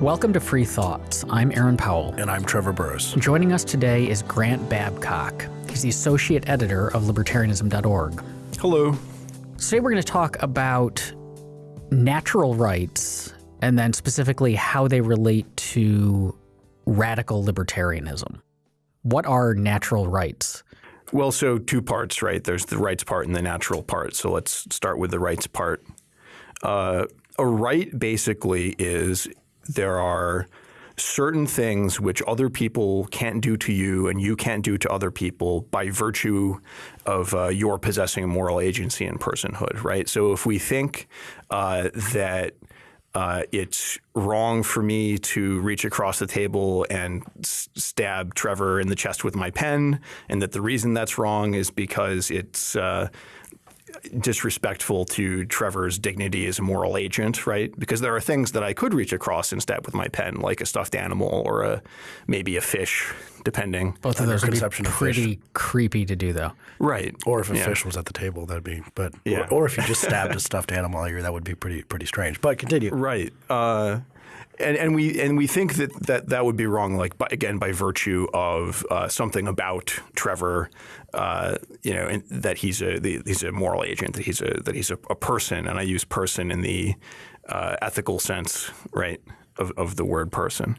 Welcome to Free Thoughts. I'm Aaron Powell. And I'm Trevor Burrus. Joining us today is Grant Babcock. He's the associate editor of libertarianism.org. Hello. Today we're going to talk about natural rights and then specifically how they relate to radical libertarianism. What are natural rights? Well, so two parts, right? There's the rights part and the natural part. So let's start with the rights part. Uh, a right basically is there are certain things which other people can't do to you and you can't do to other people by virtue of uh, your possessing moral agency and personhood, right? So if we think uh, that uh, it's wrong for me to reach across the table and stab Trevor in the chest with my pen, and that the reason that's wrong is because it's uh, disrespectful to Trevor's dignity as a moral agent, right? Because there are things that I could reach across instead with my pen, like a stuffed animal or a maybe a fish, depending. Both of those would be pretty creepy to do, though. Right. Or if a yeah. fish was at the table, that'd be. But yeah. or, or if you just stabbed a stuffed animal here, that would be pretty pretty strange. But continue. Right. Uh, and, and we and we think that that, that would be wrong, like by, again by virtue of uh, something about Trevor, uh, you know, that he's a the, he's a moral agent, that he's a that he's a, a person, and I use person in the uh, ethical sense, right, of, of the word person.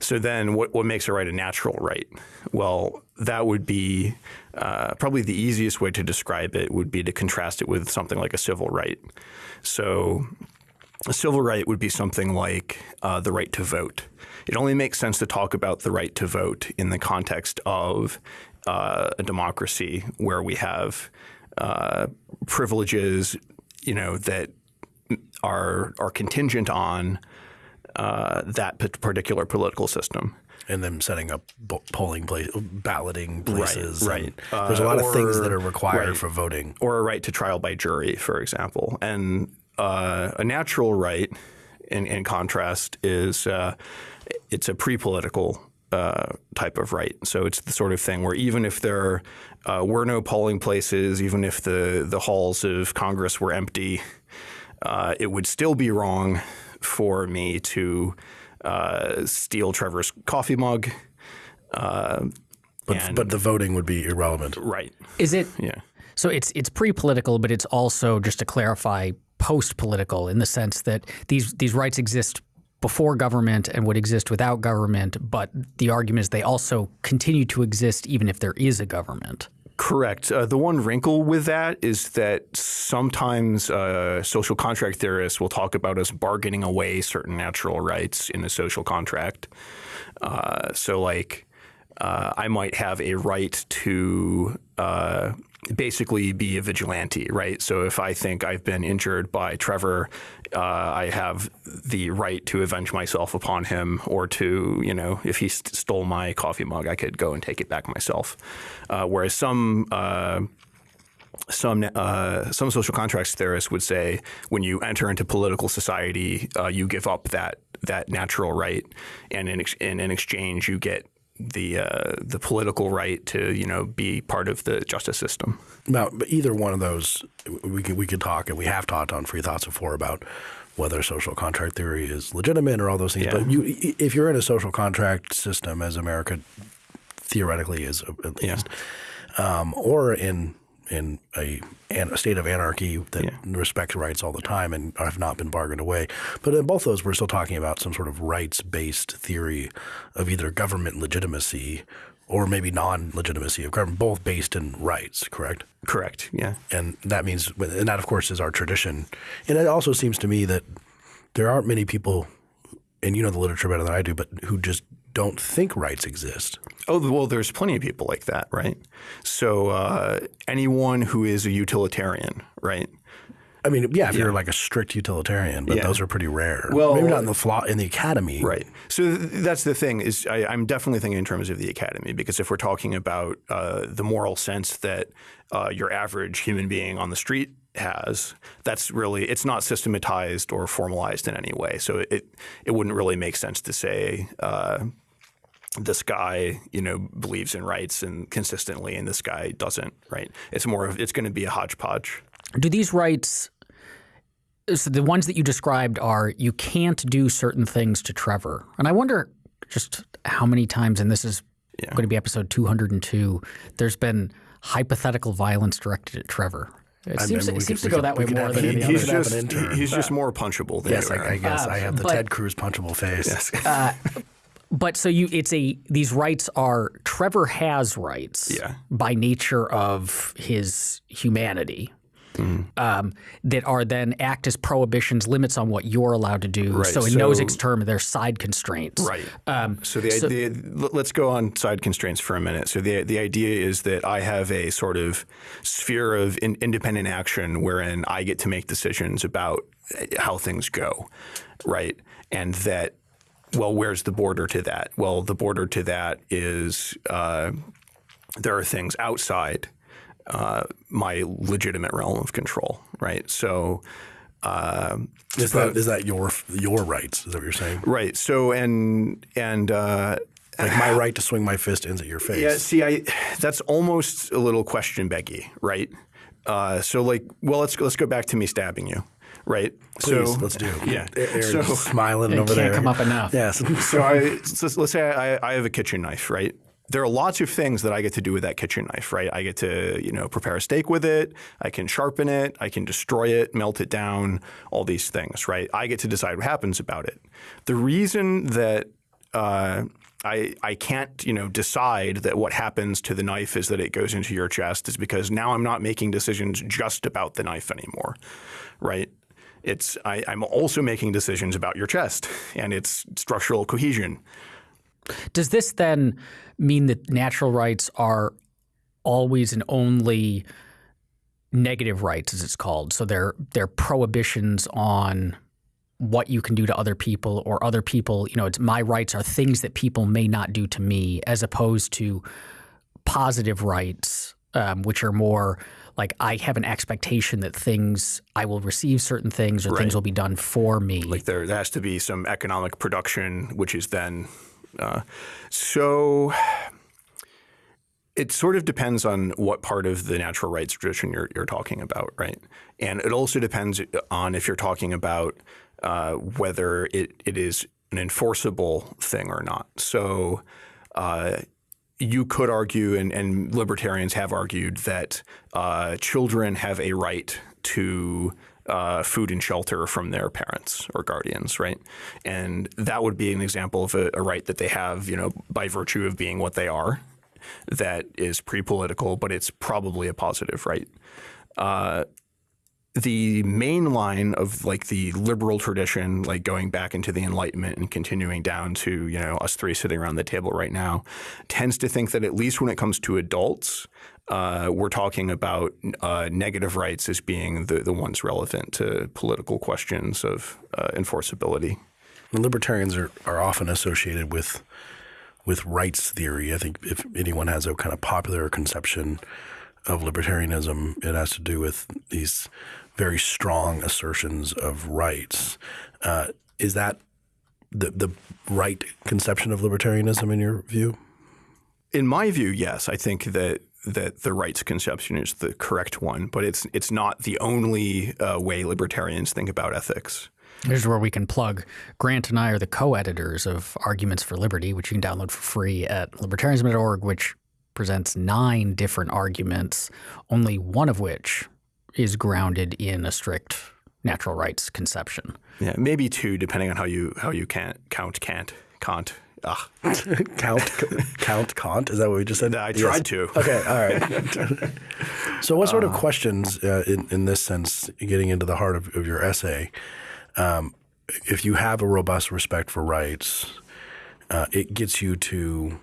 So then, what what makes a right a natural right? Well, that would be uh, probably the easiest way to describe it would be to contrast it with something like a civil right. So a civil right would be something like uh, the right to vote. It only makes sense to talk about the right to vote in the context of uh, a democracy where we have uh, privileges, you know, that are are contingent on uh, that particular political system and them setting up polling place, balloting places. Right. right. there's a lot uh, or, of things that are required right. for voting, or a right to trial by jury, for example. And uh, a natural right, in, in contrast, is uh, it's a pre-political uh, type of right. So it's the sort of thing where even if there uh, were no polling places, even if the the halls of Congress were empty, uh, it would still be wrong for me to uh, steal Trevor's coffee mug. but but the voting would be irrelevant, right? Is it? Yeah. So it's it's pre-political, but it's also just to clarify post-political in the sense that these these rights exist before government and would exist without government, but the argument is they also continue to exist even if there is a government. Correct. Uh, the one wrinkle with that is that sometimes uh, social contract theorists will talk about us bargaining away certain natural rights in a social contract. Uh, so, like, uh, I might have a right to uh, basically be a vigilante, right? So if I think I've been injured by Trevor, uh, I have the right to avenge myself upon him, or to, you know, if he st stole my coffee mug, I could go and take it back myself. Uh, whereas some uh, some uh, some social contracts theorists would say when you enter into political society, uh, you give up that that natural right, and in, ex in, in exchange you get the uh, the political right to you know be part of the justice system. Now, either one of those, we could we could talk, and we have talked on Free Thoughts before about whether social contract theory is legitimate or all those things. Yeah. But you, if you're in a social contract system, as America theoretically is at least, yeah. um, or in in a, a, state of anarchy that yeah. respects rights all the time and have not been bargained away. But in both those, we're still talking about some sort of rights-based theory of either government legitimacy or maybe non-legitimacy of government, both based in rights, correct? Correct, yeah. And that means, and that of course is our tradition. And it also seems to me that there aren't many people, and you know the literature better than I do, but who just don't think rights exist. Oh, well, there's plenty of people like that, right? So uh, anyone who is a utilitarian, right? I mean, yeah, if yeah. you're like a strict utilitarian, but yeah. those are pretty rare. Well, maybe not in the flaw in the academy, right? So th that's the thing is I, am definitely thinking in terms of the academy because if we're talking about uh, the moral sense that uh, your average human being on the street has, that's really it's not systematized or formalized in any way. So it it wouldn't really make sense to say. Uh, this guy, you know, believes in rights and consistently, and this guy doesn't. Right? It's more of it's going to be a hodgepodge. Do these rights so the ones that you described are you can't do certain things to Trevor, and I wonder just how many times, and this is yeah. going to be episode 202. There's been hypothetical violence directed at Trevor. It seems, it seems to go that way more than any he's other. Just, he's just more punchable than yes, I, I, guess uh, I have the but, Ted Cruz punchable face. Yes. Uh, but so you, it's a these rights are Trevor has rights yeah. by nature of his humanity, mm. um, that are then act as prohibitions, limits on what you're allowed to do. Right. So in so, Nozick's term, they're side constraints. Right. Um, so the so, idea, let's go on side constraints for a minute. So the the idea is that I have a sort of sphere of in, independent action wherein I get to make decisions about how things go, right? And that well, where's the border to that? Well, the border to that is uh, there are things outside uh, my legitimate realm of control, right? So. Uh, is that is that your your rights? Is that what you're saying? Right. So and and uh, like my right to swing my fist ends at your face. Yeah. See, I that's almost a little question beggy, right? Uh, so like, well, let's let's go back to me stabbing you, right? Please, so let's do. Yeah. Aaron so, smiling over can't there. Come up enough. Yes. so I so let's say I, I have a kitchen knife, right? There are lots of things that I get to do with that kitchen knife, right? I get to, you know, prepare a steak with it. I can sharpen it. I can destroy it, melt it down, all these things, right? I get to decide what happens about it. The reason that uh, I, I can't, you know, decide that what happens to the knife is that it goes into your chest is because now I'm not making decisions just about the knife anymore, right? It's I, I'm also making decisions about your chest and its structural cohesion. Does this then mean that natural rights are always and only negative rights, as it's called? So they're they're prohibitions on what you can do to other people or other people. You know, it's my rights are things that people may not do to me, as opposed to positive rights, um, which are more like I have an expectation that things I will receive certain things or right. things will be done for me. Like there, there has to be some economic production, which is then uh, so it sort of depends on what part of the natural rights tradition you're, you're talking about, right? And it also depends on if you're talking about uh, whether it, it is an enforceable thing or not. So uh, you could argue, and, and, libertarians have argued, that uh, children have a right to uh, food and shelter from their parents or guardians, right? And that would be an example of a, a right that they have, you know, by virtue of being what they are, that is pre-political, but it's probably a positive right. Uh, the main line of like the liberal tradition, like going back into the Enlightenment and continuing down to you know us three sitting around the table right now, tends to think that at least when it comes to adults, uh, we're talking about uh, negative rights as being the, the ones relevant to political questions of uh, enforceability. libertarians are, are often associated with with rights theory. I think if anyone has a kind of popular conception of libertarianism, it has to do with these very strong assertions of rights. Uh, is that the the right conception of libertarianism in your view? In my view, yes. I think that that the rights conception is the correct one, but it's it's not the only uh, way libertarians think about ethics. Here's where we can plug. Grant and I are the co-editors of Arguments for Liberty, which you can download for free at libertarianism.org, which presents nine different arguments, only one of which is grounded in a strict natural rights conception. Yeah, maybe two, depending on how you how you can't count can't Kant. Ah. count count Kant. Is that what we just said? I tried yes. to. Okay, all right. so, what sort of uh, questions, uh, in in this sense, getting into the heart of, of your essay, um, if you have a robust respect for rights, uh, it gets you to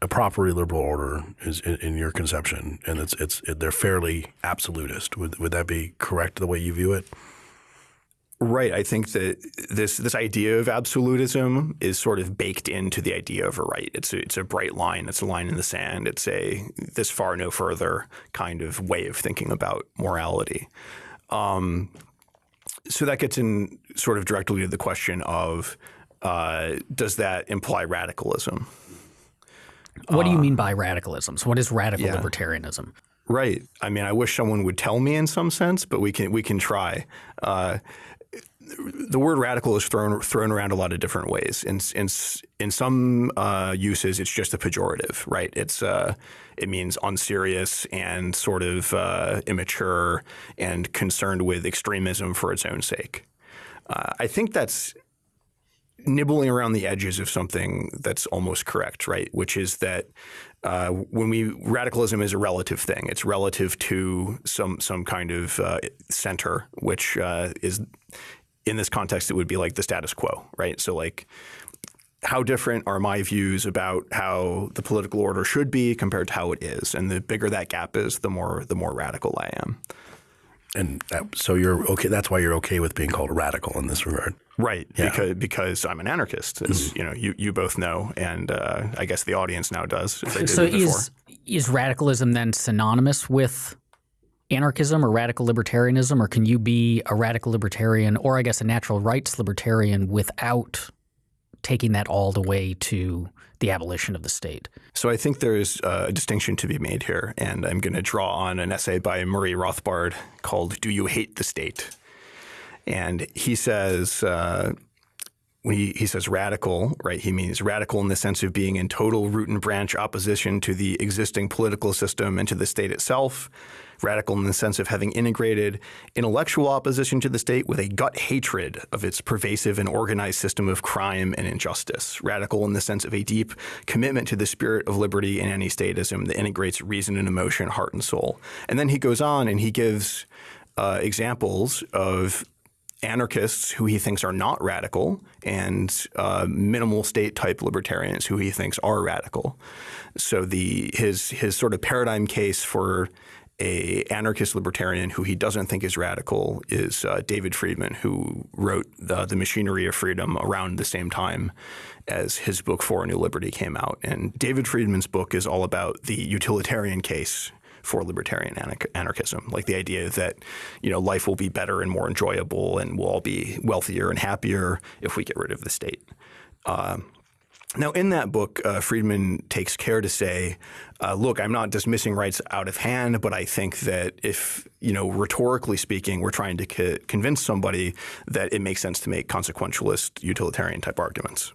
a properly liberal order is in, in, your conception, and it's it's it, they're fairly absolutist. Would would that be correct the way you view it? Right. I think that this this idea of absolutism is sort of baked into the idea of a right. It's a, it's a bright line. It's a line in the sand. It's a this far no further kind of way of thinking about morality. Um, so that gets in sort of directly to the question of uh, does that imply radicalism? What do you uh, mean by radicalism? So, what is radical yeah. libertarianism? Right. I mean, I wish someone would tell me in some sense, but we can we can try. Uh, the word radical is thrown thrown around a lot of different ways. In in in some uh, uses, it's just a pejorative, right? It's uh, it means unserious and sort of uh, immature and concerned with extremism for its own sake. Uh, I think that's nibbling around the edges of something that's almost correct, right? Which is that uh, when we radicalism is a relative thing. It's relative to some some kind of uh, center, which uh, is in this context, it would be like the status quo, right? So like how different are my views about how the political order should be compared to how it is? And the bigger that gap is, the more the more radical I am. And that, so you're okay. That's why you're okay with being called radical in this regard, right? Yeah. Because because I'm an anarchist, as mm-hmm. you know, you you both know, and uh, I guess the audience now does. so is is radicalism then synonymous with anarchism or radical libertarianism, or can you be a radical libertarian or I guess a natural rights libertarian without taking that all the way to the abolition of the state? So I think there's a distinction to be made here, and I'm going to draw on an essay by Murray Rothbard called "Do You Hate the State?" And he says. Uh, when he, he says radical, right, he means radical in the sense of being in total root and branch opposition to the existing political system and to the state itself, radical in the sense of having integrated intellectual opposition to the state with a gut hatred of its pervasive and organized system of crime and injustice, radical in the sense of a deep commitment to the spirit of liberty in any statism that integrates reason and emotion, heart and soul. And then he goes on and he gives uh, examples of anarchists who he thinks are not radical and uh, minimal state type libertarians who he thinks are radical. So the his his sort of paradigm case for a anarchist libertarian who he doesn't think is radical is uh, David Friedman, who wrote the, the Machinery of Freedom around the same time as his book For a New Liberty came out. And David Friedman's book is all about the utilitarian case for libertarian anarchism, like the idea that you know life will be better and more enjoyable, and we'll all be wealthier and happier if we get rid of the state. Uh, now, in that book, uh, Friedman takes care to say, uh, look, I'm not dismissing rights out of hand, but I think that if, you know, rhetorically speaking, we're trying to co convince somebody that it makes sense to make consequentialist utilitarian type arguments.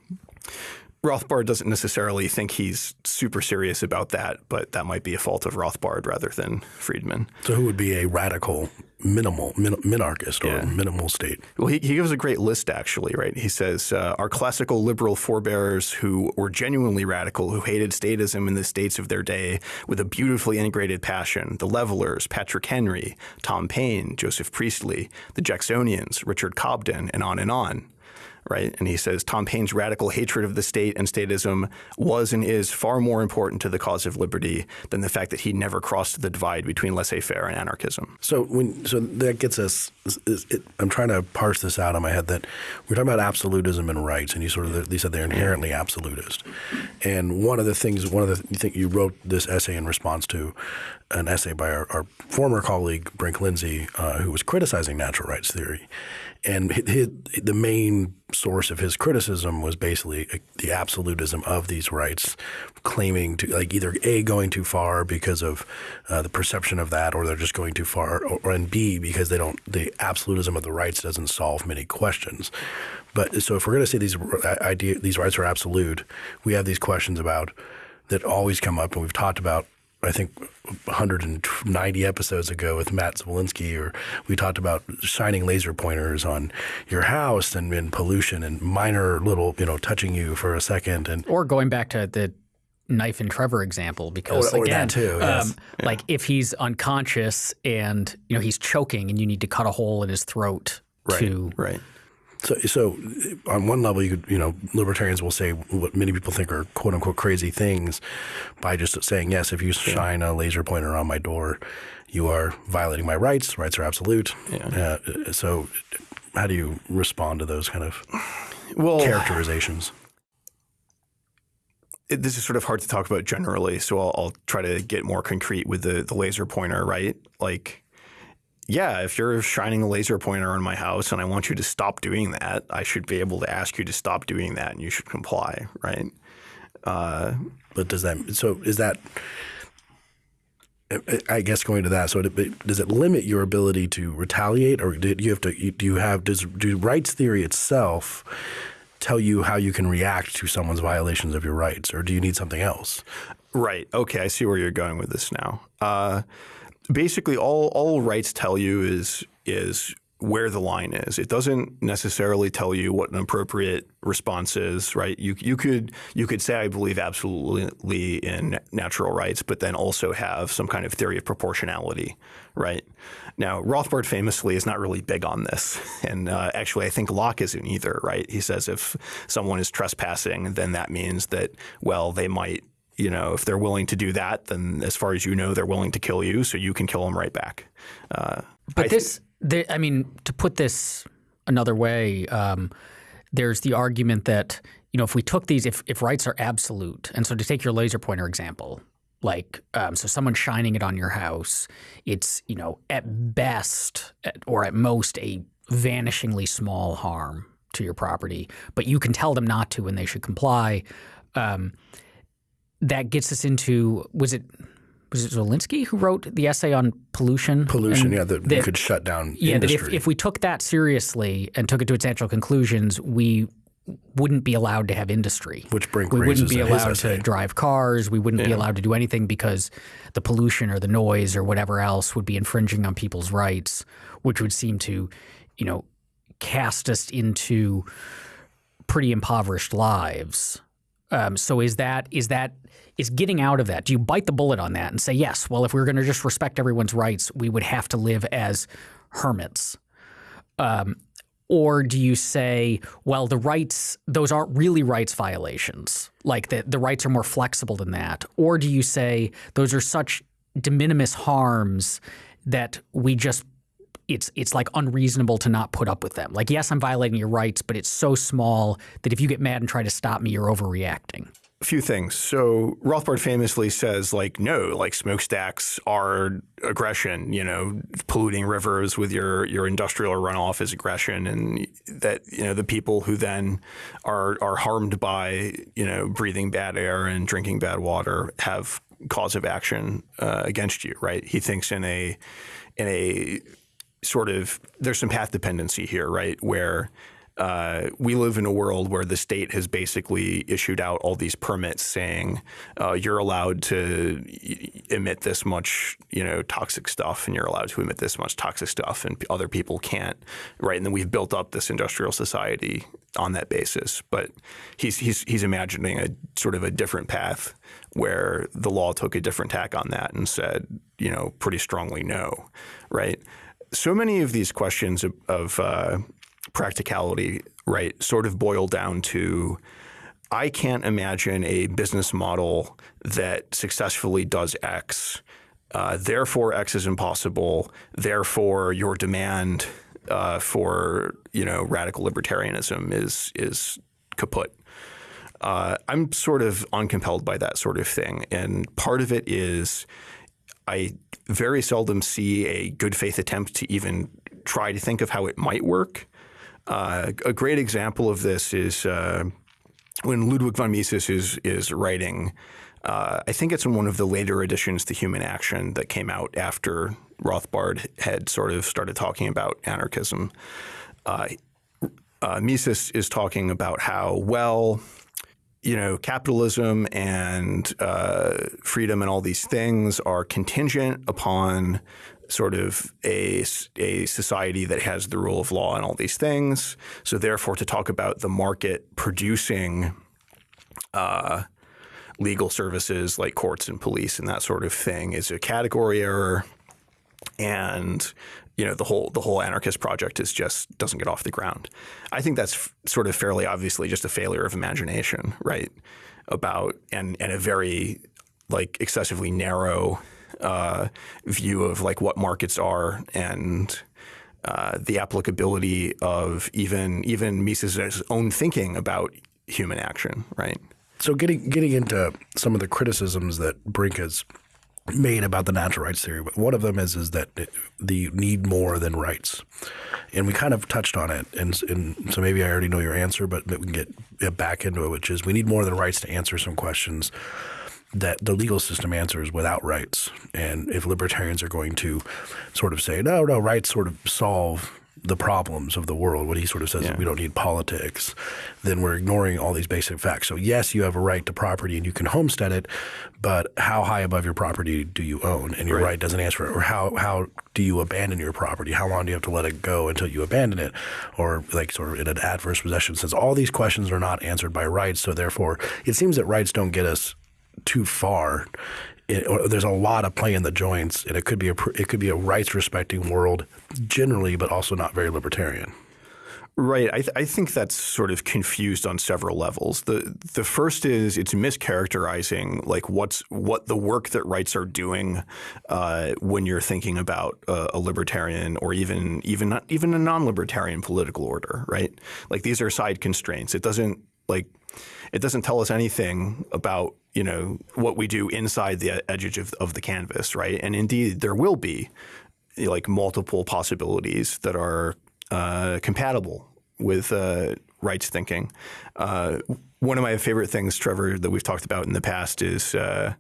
Rothbard doesn't necessarily think he's super serious about that, but that might be a fault of Rothbard rather than Friedman. So, who would be a radical minimal min- minarchist or yeah. minimal state? Well, he, he gives a great list actually, right? He says uh, our classical liberal forebears who were genuinely radical, who hated statism in the states of their day with a beautifully integrated passion: the Levelers, Patrick Henry, Tom Paine, Joseph Priestley, the Jacksonians, Richard Cobden, and on and on right? And he says Tom Paine's radical hatred of the state and statism was and is far more important to the cause of liberty than the fact that he never crossed the divide between laissez-faire and anarchism. So when so that gets us. It, I'm trying to parse this out in my head that we're talking about absolutism and rights, and you sort of you said they're inherently absolutist. And one of the things, one of the you think you wrote this essay in response to an essay by our, our former colleague Brink Lindsey, uh, who was criticizing natural rights theory, and his, the main source of his criticism was basically uh, the absolutism of these rights, claiming to like either a going too far because of uh, the perception of that, or they're just going too far, or, and b because they don't the absolutism of the rights doesn't solve many questions. But so if we're going to say these uh, idea these rights are absolute, we have these questions about that always come up, and we've talked about I think 190 episodes ago with Matt Zwolinski, or we talked about shining laser pointers on your house and, and pollution and minor little, you know, touching you for a second, and or going back to the knife and Trevor example because or, again, too, yes. um, yeah. like if he's unconscious and you know he's choking and you need to cut a hole in his throat right, to right. So, so on one level, you could, you know, libertarians will say what many people think are quote unquote crazy things by just saying, yes, if you shine a laser pointer on my door, you are violating my rights. Rights are absolute. Yeah. Uh, so, how do you respond to those kind of well, characterizations? It, this is sort of hard to talk about generally, so I'll, I'll try to get more concrete with the, the laser pointer, right? Like yeah, if you're shining a laser pointer on my house and I want you to stop doing that, I should be able to ask you to stop doing that and you should comply, right? Uh, but does that so is that I guess going to that, so does it limit your ability to retaliate, or do you have to? Do you have does do rights theory itself tell you how you can react to someone's violations of your rights, or do you need something else? Right. Okay, I see where you're going with this now. Uh, basically, all all rights tell you is is where the line is. It doesn't necessarily tell you what an appropriate response is, right? You you could you could say I believe absolutely in natural rights, but then also have some kind of theory of proportionality, right? Now Rothbard famously is not really big on this, and uh, actually I think Locke isn't either, right? He says if someone is trespassing, then that means that well they might you know, if they're willing to do that, then as far as you know, they're willing to kill you, so you can kill them right back. Uh, but I this I mean, to put this another way, um, there's the argument that you know if we took these, if if rights are absolute, and so to take your laser pointer example, like um, so someone shining it on your house, it's you know at best at, or at most a vanishingly small harm to your property, but you can tell them not to and they should comply. Um, that gets us into was it was it Zwolinski who wrote the essay on pollution? Pollution, and yeah, that, that, could shut down yeah, industry. That if, if we took that seriously and took it to its natural conclusions, we wouldn't be allowed to have industry. Which Brink we wouldn't be allowed to drive cars. We wouldn't yeah. be allowed to do anything because the pollution or the noise or whatever else would be infringing on people's rights, which would seem to, you know, cast us into pretty impoverished lives. Um, so is that is that is getting out of that. Do you bite the bullet on that and say, yes, well, if we were going to just respect everyone's rights, we would have to live as hermits? Um, or do you say, well, the rights, those aren't really rights violations, like the, the rights are more flexible than that? Or do you say those are such de minimis harms that we just it's it's like unreasonable to not put up with them. Like yes, I'm violating your rights, but it's so small that if you get mad and try to stop me, you're overreacting a few things. So Rothbard famously says, like, no, like smokestacks are aggression. You know, polluting rivers with your your industrial runoff is aggression, and that you know the people who then are are harmed by you know breathing bad air and drinking bad water have cause of action uh, against you. Right? He thinks in a in a sort of there's some path dependency here, right? Where uh, we live in a world where the state has basically issued out all these permits saying uh, you're allowed to emit this much, you know, toxic stuff, and you're allowed to emit this much toxic stuff, and other people can't, right? And then we've built up this industrial society on that basis. But he's he's he's imagining a sort of a different path where the law took a different tack on that and said, you know, pretty strongly no, right? So many of these questions of, of uh, practicality, right, sort of boil down to I can't imagine a business model that successfully does X. Uh, therefore, X is impossible. Therefore, your demand uh, for you know radical libertarianism is is kaput. Uh, I'm sort of uncompelled by that sort of thing, and part of it is I very seldom see a good faith attempt to even try to think of how it might work. Uh, a great example of this is uh, when Ludwig von Mises is is writing. Uh, I think it's in one of the later editions to Human Action that came out after Rothbard had sort of started talking about anarchism. Uh, uh, Mises is talking about how well you know, capitalism and uh, freedom and all these things are contingent upon sort of a, a society that has the rule of law and all these things. So therefore, to talk about the market producing uh, legal services like courts and police and that sort of thing is a category error. And you know the whole the whole anarchist project is just doesn't get off the ground. I think that's sort of fairly obviously just a failure of imagination, right? About and and a very like excessively narrow uh, view of like what markets are and uh, the applicability of even even Mises' own thinking about human action, right? So getting getting into some of the criticisms that Brink has made about the natural rights theory. but One of them is is that the need more than rights, and we kind of touched on it. And, and so maybe I already know your answer, but we can get back into it, which is we need more than rights to answer some questions that the legal system answers without rights. And if libertarians are going to sort of say, no, no, rights sort of solve the problems of the world, what he sort of says yeah. we don't need politics, then we're ignoring all these basic facts. So yes, you have a right to property and you can homestead it, but how high above your property do you own? And your right, right doesn't answer it. Or how how do you abandon your property? How long do you have to let it go until you abandon it? Or like sort of in an adverse possession sense. All these questions are not answered by rights. So therefore, it seems that rights don't get us too far. It, there's a lot of play in the joints, and it could be a it could be a rights respecting world generally, but also not very libertarian. Right. I, th I, think that's sort of confused on several levels. The the first is it's mischaracterizing like what's what the work that rights are doing uh, when you're thinking about uh, a libertarian or even even not, even a non-libertarian political order. Right. Like these are side constraints. It doesn't like it doesn't tell us anything about you know what we do inside the edge of, of the canvas, right? And indeed, there will be like multiple possibilities that are uh, compatible with uh, rights thinking. Uh, one of my favorite things, Trevor, that we've talked about in the past is uh,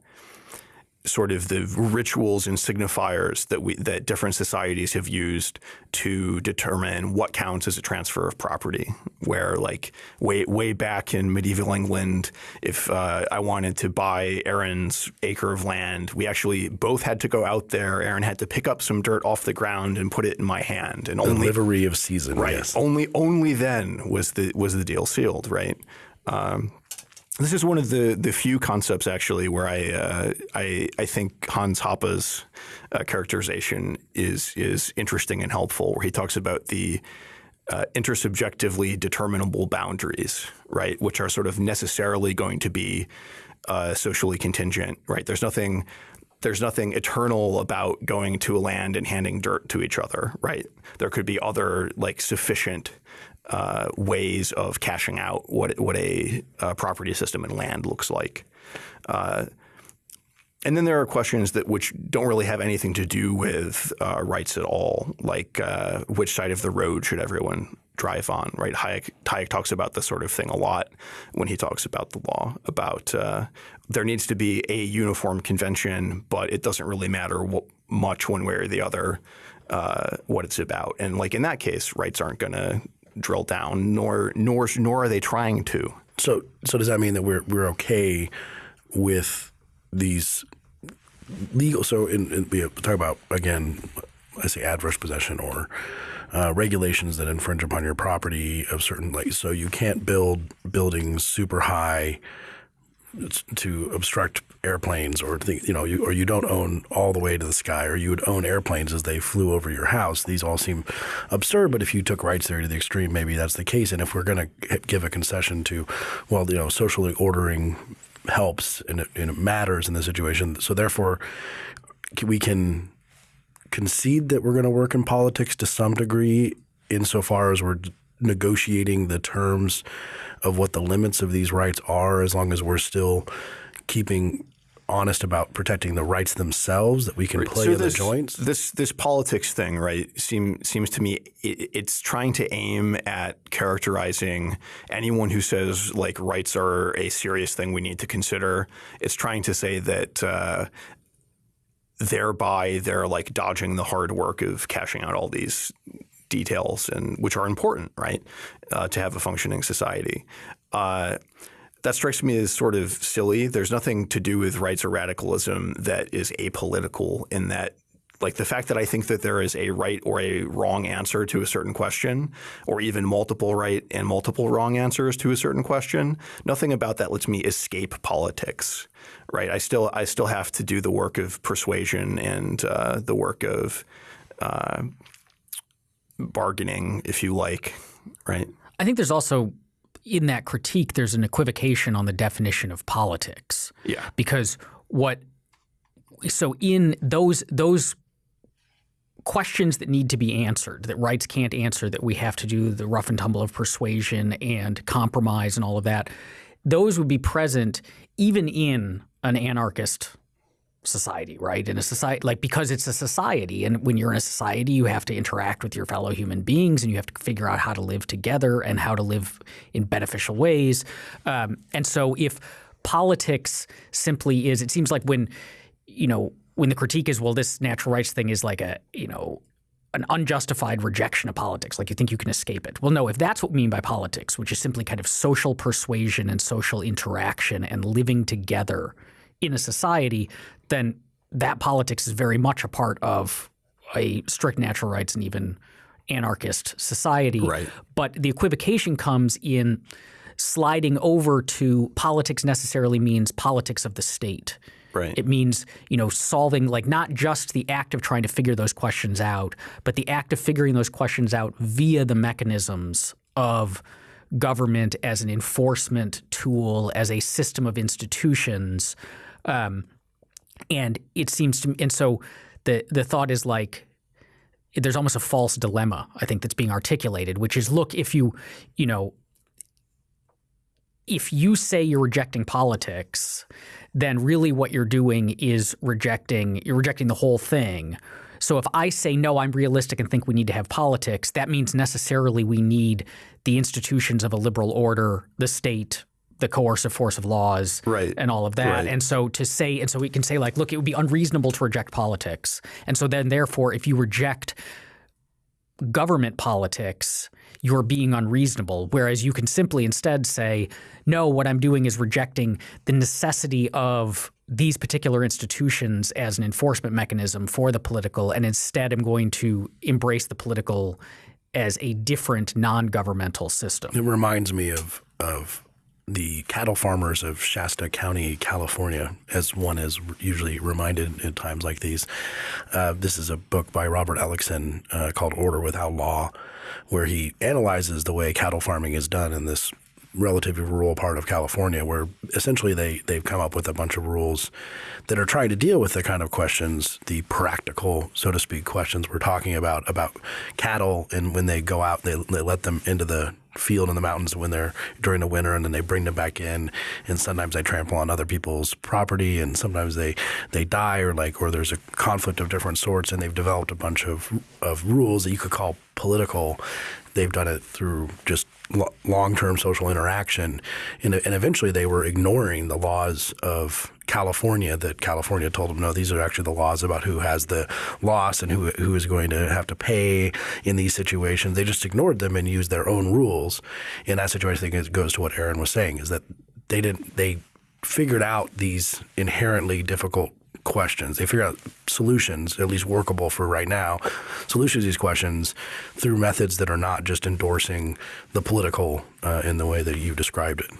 sort of the rituals and signifiers that we that different societies have used to determine what counts as a transfer of property. Where like way way back in medieval England, if uh, I wanted to buy Aaron's acre of land, we actually both had to go out there. Aaron had to pick up some dirt off the ground and put it in my hand, and the only livery of seisin, right? Yes. Only only then was the was the deal sealed, right? Um, this is one of the the few concepts actually where I uh, I, I think Hans Hoppe's uh, characterization is is interesting and helpful, where he talks about the uh, intersubjectively determinable boundaries, right, which are sort of necessarily going to be uh, socially contingent, right? There's nothing there's nothing eternal about going to a land and handing dirt to each other, right? There could be other like sufficient uh, ways of cashing out what what a, a, property system and land looks like. Uh, and then there are questions that which don't really have anything to do with uh, rights at all, like uh, which side of the road should everyone drive on, right? Hayek, Hayek, talks about this sort of thing a lot when he talks about the law, about uh, there needs to be a uniform convention, but it doesn't really matter what, much one way or the other uh, what it's about. And like in that case, rights aren't going to drill down, nor nor nor are they trying to. So so does that mean that we're we're okay with these legal? So in, in, we talk about again, I say adverse possession or uh, regulations that infringe upon your property of certain like so you can't build buildings super high to obstruct airplanes or you know you, or you don't own all the way to the sky or you would own airplanes as they flew over your house. These all seem absurd but if you took rights theory to the extreme maybe that's the case. And if we're going to give a concession to well you know socially ordering helps and it, and it matters in the situation so therefore we can concede that we're going to work in politics to some degree insofar as we're negotiating the terms of what the limits of these rights are as long as we're still keeping honest about protecting the rights themselves that we can play so in this, the joints? This this politics thing, right, seem, seems to me it, it's trying to aim at characterizing anyone who says like rights are a serious thing we need to consider. It's trying to say that uh, thereby they're like dodging the hard work of cashing out all these details and which are important, right, uh, to have a functioning society. Uh, that strikes me as sort of silly. There's nothing to do with rights or radicalism that is apolitical in that like the fact that I think that there is a right or a wrong answer to a certain question, or even multiple right and multiple wrong answers to a certain question, nothing about that lets me escape politics, right? I still I still have to do the work of persuasion and uh, the work of uh, bargaining, if you like, right? I think there's also in that critique, there's an equivocation on the definition of politics. Yeah. Because what so in those those questions that need to be answered that rights can't answer that we have to do the rough and tumble of persuasion and compromise and all of that those would be present even in an anarchist society, right? In a society, like because it's a society, and when you're in a society, you have to interact with your fellow human beings, and you have to figure out how to live together and how to live in beneficial ways. Um, and so, if politics simply is. It seems like when you know when the critique is, well, this natural rights thing is like a you know an unjustified rejection of politics, like you think you can escape it. Well, no, if that's what we mean by politics, which is simply kind of social persuasion and social interaction and living together in a society, then that politics is very much a part of a strict natural rights and even anarchist society. Right. But the equivocation comes in sliding over to politics necessarily means politics of the state. Right. It means, you know, solving like not just the act of trying to figure those questions out, but the act of figuring those questions out via the mechanisms of government as an enforcement tool, as a system of institutions. Um, and it seems to and so the the thought is like there's almost a false dilemma I think that's being articulated, which is look if you you know if you say you're rejecting politics, then really what you're doing is rejecting you're rejecting the whole thing. So if I say no, I'm realistic and think we need to have politics, that means necessarily we need the institutions of a liberal order, the state, the coercive force of laws, right. and all of that. Right. And so to say, and so we can say like, look, it would be unreasonable to reject politics. And so then therefore, if you reject government politics, you're being unreasonable. Whereas you can simply instead say, no, what I'm doing is rejecting the necessity of these particular institutions as an enforcement mechanism for the political, and instead I'm going to embrace the political as a different non-governmental system. It reminds me of of the cattle farmers of Shasta County, California, as one is usually reminded at times like these. Uh, this is a book by Robert Ellickson uh, called Order Without Law, where he analyzes the way cattle farming is done in this relatively rural part of California, where essentially they they've come up with a bunch of rules that are trying to deal with the kind of questions, the practical, so to speak, questions we're talking about about cattle, and when they go out, they they let them into the field in the mountains when they're during the winter and then they bring them back in and sometimes they trample on other people's property and sometimes they they die or like or there's a conflict of different sorts and they've developed a bunch of of rules that you could call political. They've done it through just long-term social interaction and, and eventually they were ignoring the laws of California that California told them no these are actually the laws about who has the loss and who who is going to have to pay in these situations they just ignored them and used their own rules in that situation I think it goes to what Aaron was saying is that they didn't they figured out these inherently difficult questions. They figure out solutions, at least workable for right now, solutions to these questions through methods that are not just endorsing the political uh, in the way that you described it.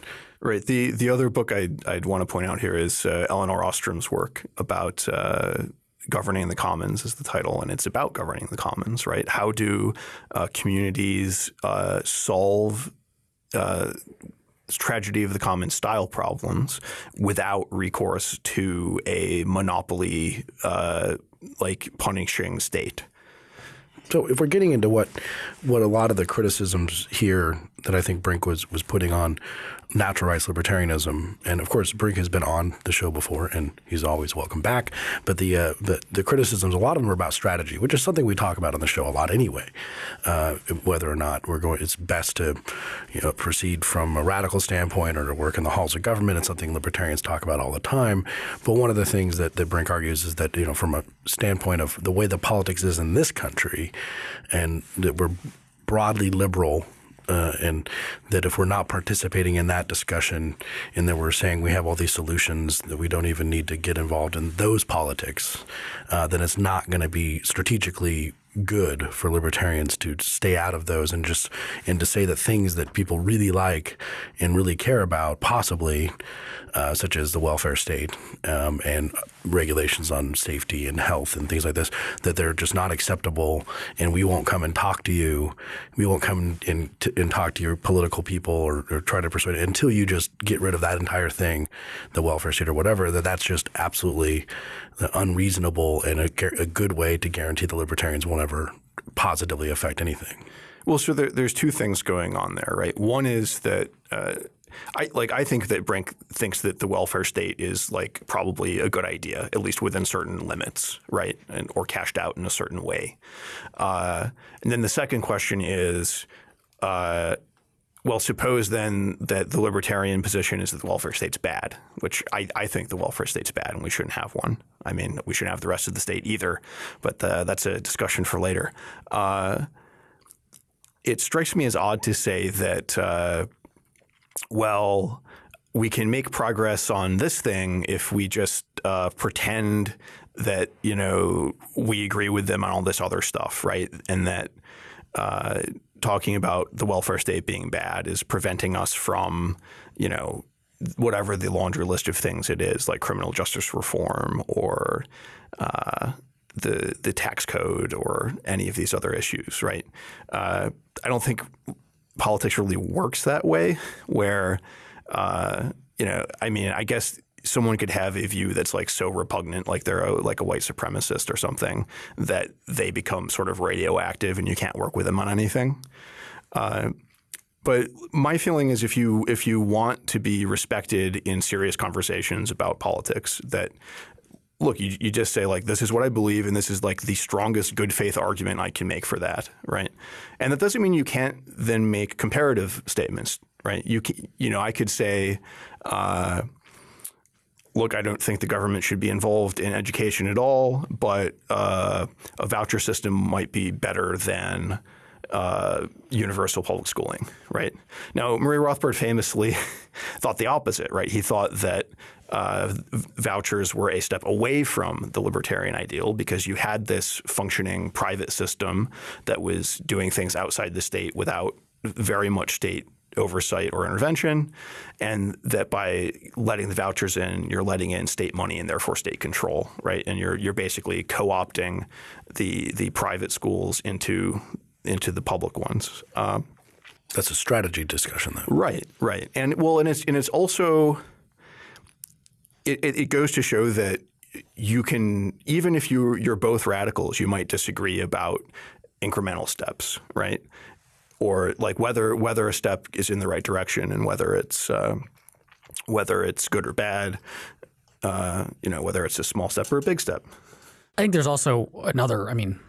Right. The the other book I'd, I'd want to point out here is uh, Elinor Ostrom's work about uh, governing the commons is the title, and it's about governing the commons. Right. How do uh, communities uh, solve uh, tragedy of the common style problems without recourse to a monopoly uh, like punishing state. So if we're getting into what what a lot of the criticisms here that I think Brink was was putting on natural rights libertarianism, and of course Brink has been on the show before, and he's always welcome back. But the uh, the, the criticisms, a lot of them are about strategy, which is something we talk about on the show a lot anyway. Uh, whether or not we're going, it's best to you know proceed from a radical standpoint or to work in the halls of government. It's something libertarians talk about all the time. But one of the things that, that Brink argues is that you know from a standpoint of the way the politics is in this country, and that we're broadly liberal uh, and that if we're not participating in that discussion and that we're saying we have all these solutions that we don't even need to get involved in those politics, uh, then it's not going to be strategically good for libertarians to stay out of those and just and to say that things that people really like and really care about possibly uh, such as the welfare state um, and regulations on safety and health and things like this that they're just not acceptable and we won't come and talk to you. We won't come and, and talk to your political people or, or try to persuade until you just get rid of that entire thing the welfare state or whatever that that's just absolutely unreasonable and a, a good way to guarantee the libertarians won't ever positively affect anything. Well, so there, there's two things going on there, right? One is that uh, I like I think that Brink thinks that the welfare state is like probably a good idea, at least within certain limits, right? And or cashed out in a certain way. Uh, and then the second question is. Uh, well, suppose then that the libertarian position is that the welfare state's bad, which I, I think the welfare state's bad and we shouldn't have one. I mean, we shouldn't have the rest of the state either, but uh, that's a discussion for later. Uh, it strikes me as odd to say that, uh, well, we can make progress on this thing if we just uh, pretend that you know we agree with them on all this other stuff, right? And that uh, talking about the welfare state being bad is preventing us from, you know, whatever the laundry list of things it is, like criminal justice reform or uh, the the tax code or any of these other issues, right? Uh, I don't think politics really works that way, where uh, you know, I mean, I guess someone could have a view that's like so repugnant, like they're a, like a white supremacist or something, that they become sort of radioactive and you can't work with them on anything. Uh, but my feeling is if you if you want to be respected in serious conversations about politics, that look, you, you just say like, this is what I believe, and this is like the strongest good faith argument I can make for that, right? And that doesn't mean you can't then make comparative statements, right? You can, you know, I could say. Uh, look, I don't think the government should be involved in education at all, but uh, a voucher system might be better than uh, universal public schooling, right? Now, Murray Rothbard famously thought the opposite, right? He thought that uh, vouchers were a step away from the libertarian ideal because you had this functioning private system that was doing things outside the state without very much state oversight or intervention, and that by letting the vouchers in, you're letting in state money and therefore state control, right? And you're you're basically co-opting the the private schools into into the public ones. Uh, That's a strategy discussion, though. Right, right, and well, and it's and it's also it, it goes to show that you can even if you you're both radicals, you might disagree about incremental steps, right? Or like whether whether a step is in the right direction and whether it's uh, whether it's good or bad, uh, you know, whether it's a small step or a big step. I think there's also another. I mean,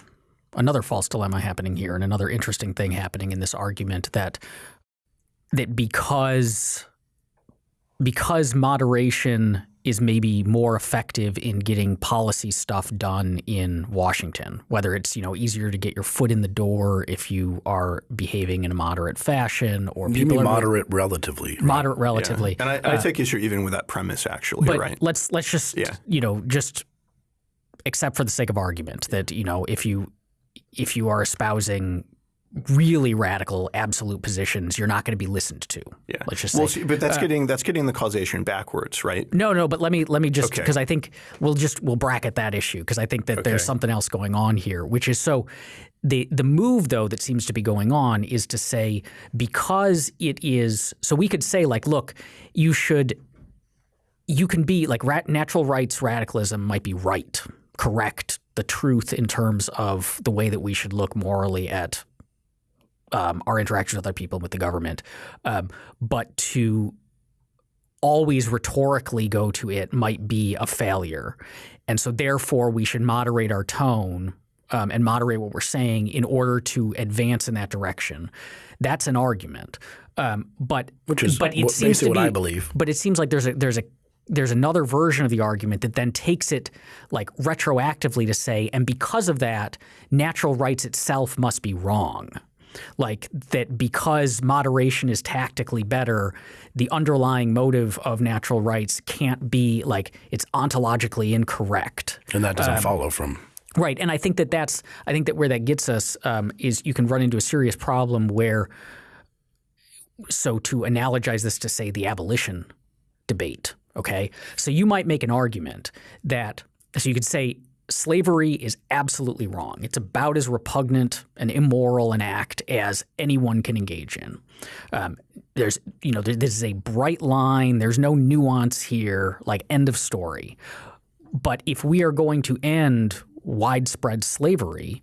another false dilemma happening here, and another interesting thing happening in this argument that that because because moderation is maybe more effective in getting policy stuff done in Washington, whether it's you know easier to get your foot in the door if you are behaving in a moderate fashion, or you people mean are moderate relatively, right? moderate relatively. Yeah. And I, I uh, take issue even with that premise, actually. But right? let's let's just Yeah. you know just accept for the sake of argument that you know if you if you are espousing really radical absolute positions, you're not going to be listened to. Yeah. Let's just well, say. see, but that's uh, getting that's getting the causation backwards, right? No, no, but let me let me just Okay. because I think we'll just we'll bracket that issue because I think that there's something else going on here, which is so the the move though that seems to be going on is to say because it is so we could say like look you should you can be like rat, natural rights radicalism might be right correct the truth in terms of the way that we should look morally at um, our interactions with other people and with the government um, but to always rhetorically go to it might be a failure. And so, therefore, we should moderate our tone um, and moderate what we're saying in order to advance in that direction. That's an argument. Um, but Which is but it what- seems to what be, I believe. But it seems like there's a there's a there's another version of the argument that then takes it like retroactively to say, and because of that, natural rights itself must be wrong. Like that because moderation is tactically better, the underlying motive of natural rights can't be like it's ontologically incorrect. and that Um, doesn't follow from. Right, and I think that that's I think that where that gets us um, is you can run into a serious problem where. So to analogize this to say the abolition debate, okay, so you might make an argument that so you could say slavery is absolutely wrong. It's about as repugnant and immoral an act as anyone can engage in. Um, there's you know there, this is a bright line. There's no nuance here. Like end of story. But if we are going to end widespread slavery,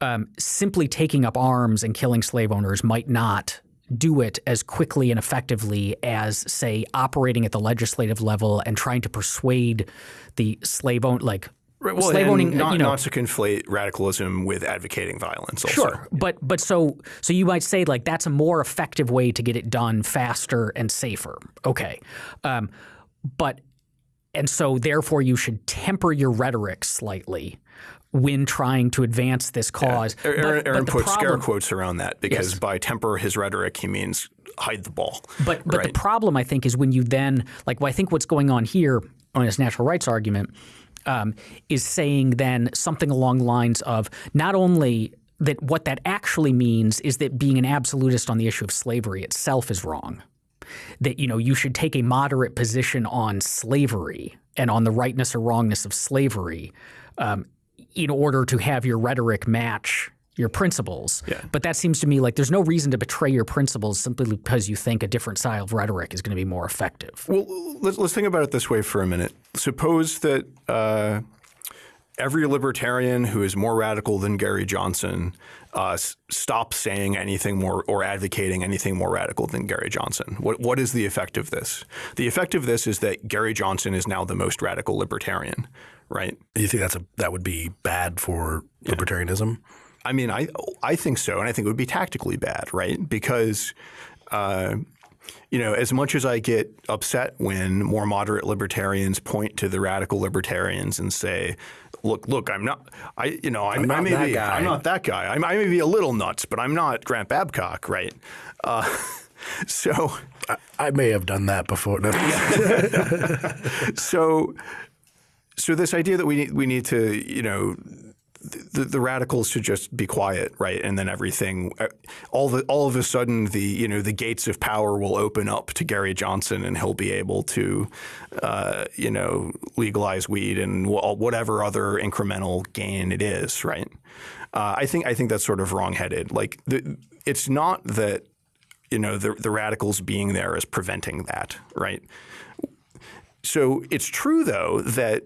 um, simply taking up arms and killing slave owners might not do it as quickly and effectively as, say, operating at the legislative level and trying to persuade the slave own like Right. Well, slave owning, not, you know, not to conflate radicalism with advocating violence. Also. Sure, but but so so you might say like that's a more effective way to get it done faster and safer. Okay, um, but and so therefore you should temper your rhetoric slightly when trying to advance this cause. Yeah. Aaron, but, Aaron but put problem, scare quotes around that because yes. by temper his rhetoric he means hide the ball. But but right? the problem I think is when you then like well, I think what's going on here on this natural rights argument um, is saying then something along the lines of not only that what that actually means is that being an absolutist on the issue of slavery itself is wrong. That you know you should take a moderate position on slavery and on the rightness or wrongness of slavery um, in order to have your rhetoric match your principles. Yeah. But that seems to me like there's no reason to betray your principles simply because you think a different style of rhetoric is going to be more effective. Well, let's, let's think about it this way for a minute. Suppose that uh, every libertarian who is more radical than Gary Johnson uh, stops saying anything more or advocating anything more radical than Gary Johnson. What, what is the effect of this? The effect of this is that Gary Johnson is now the most radical libertarian, right? You think that's a that would be bad for libertarianism? I mean, I I think so, and I think it would be tactically bad, right? Because uh, you know, as much as I get upset when more moderate libertarians point to the radical libertarians and say, "Look, look, I'm not, I, you know, I'm, I'm not I may that be, guy. I'm not that guy. I'm, i may be a little nuts, but I'm not Grant Babcock, right?" Uh, so, I, I, may have done that before. No. so, so this idea that we need, we need to, you know the, the, radicals should just be quiet, right? And then everything, uh, all the all of a sudden, the you know the gates of power will open up to Gary Johnson, and he'll be able to, uh, you know, legalize weed and whatever other incremental gain it is, right? Uh, I think I think that's sort of wrongheaded. Like the, it's not that you know the the radicals being there is preventing that, right? So it's true though that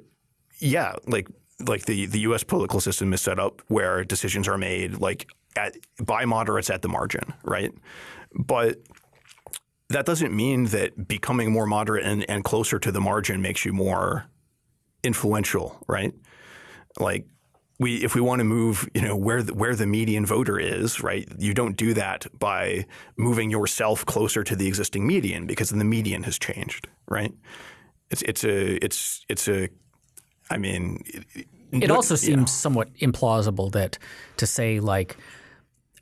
yeah, like like the the U.S. political system is set up where decisions are made like at, by moderates at the margin, right? But that doesn't mean that becoming more moderate and, and closer to the margin makes you more influential, right? Like we, if we want to move, you know, where the, where the median voter is, right? You don't do that by moving yourself closer to the existing median because then the median has changed, right? It's it's a it's it's a I mean, it, it also seems know. somewhat implausible that to say like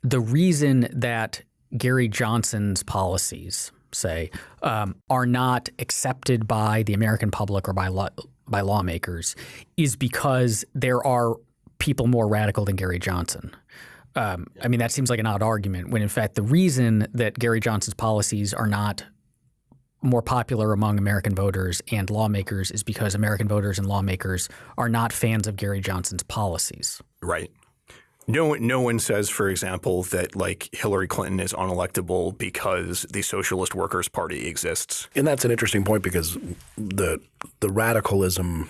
the reason that Gary Johnson's policies say um, are not accepted by the American public or by law, by lawmakers is because there are people more radical than Gary Johnson. Um, I mean, that seems like an odd argument when, in fact, the reason that Gary Johnson's policies are not more popular among American voters and lawmakers is because American voters and lawmakers are not fans of Gary Johnson's policies. Right. No, no one says, for example, that like Hillary Clinton is unelectable because the Socialist Workers Party exists. And that's an interesting point because the the radicalism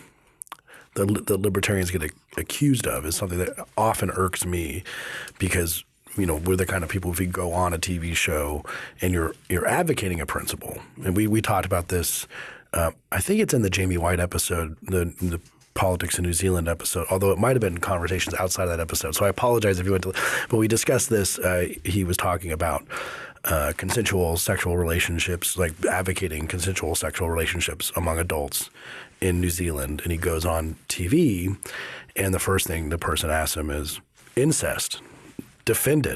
that the libertarians get accused of is something that often irks me because you know, we're the kind of people if you go on a TV show and you're you're advocating a principle, and we we talked about this. Uh, I think it's in the Jamie Whyte episode, the the politics in New Zealand episode, although it might have been conversations outside of that episode. So I apologize if you went to, but we discussed this. Uh, he was talking about uh, consensual sexual relationships, like advocating consensual sexual relationships among adults in New Zealand, and he goes on TV, and the first thing the person asks him is incest defend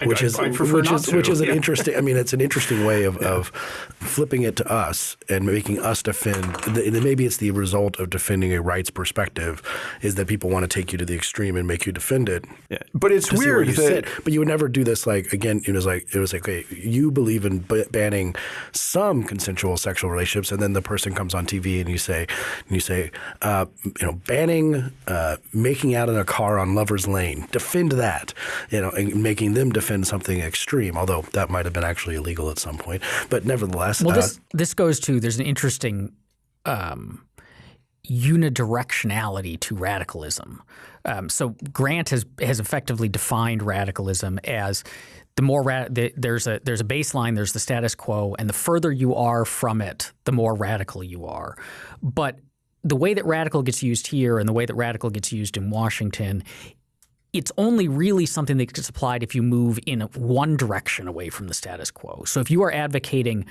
it. Which is which is which is an yeah. interesting. I mean, it's an interesting way of, yeah. of flipping it to us and making us defend. Maybe it's the result of defending a rights perspective is that people want to take you to the extreme and make you defend it. Yeah. But it's weird that, sit. But you would never do this. Like again, it was like it was like okay, you believe in banning some consensual sexual relationships, and then the person comes on TV and you say, and you say, uh, you know, banning uh, making out in a car on lovers lane. Defend that. You know, and making them defend defend something extreme, although that might have been actually illegal at some point. But nevertheless, well, this uh, this goes to there's an interesting um, unidirectionality to radicalism. Um, so Grant has has effectively defined radicalism as the more ra- the, there's a there's a baseline, there's the status quo, and the further you are from it, the more radical you are. But the way that radical gets used here and the way that radical gets used in Washington, it's only really something that gets applied if you move in one direction away from the status quo. So if you are advocating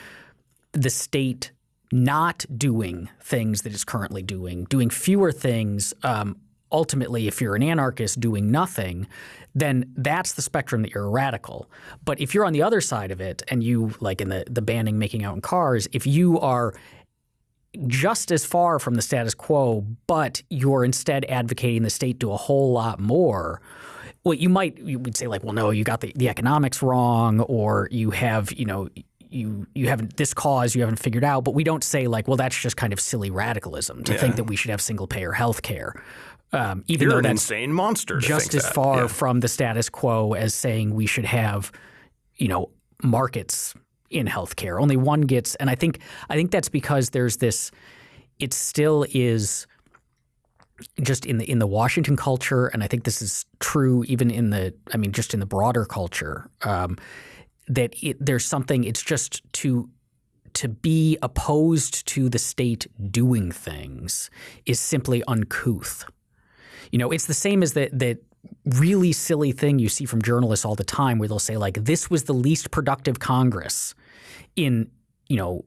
the state not doing things that it's currently doing, doing fewer things, um, ultimately, if you're an anarchist doing nothing, then that's the spectrum that you're a radical. But if you're on the other side of it and you, like in the, the banning making out in cars, if you are just as far from the status quo, but you're instead advocating the state do a whole lot more. Well, you might you would say like, well, no, you got the, the economics wrong, or you have you know you you haven't this cause you haven't figured out. But we don't say like, well, that's just kind of silly radicalism to yeah. think that we should have single payer health care. Um, even You're though an insane monster. just as that. far yeah. from the status quo as saying we should have, you know, markets in healthcare. Only one gets, and I think I think that's because there's this. It still is just in the in the Washington culture, and I think this is true even in the I mean just in the broader culture um, that it, there's something. It's just to to be opposed to the state doing things is simply uncouth. You know, it's the same as that that really silly thing you see from journalists all the time where they'll say like this was the least productive congress in you know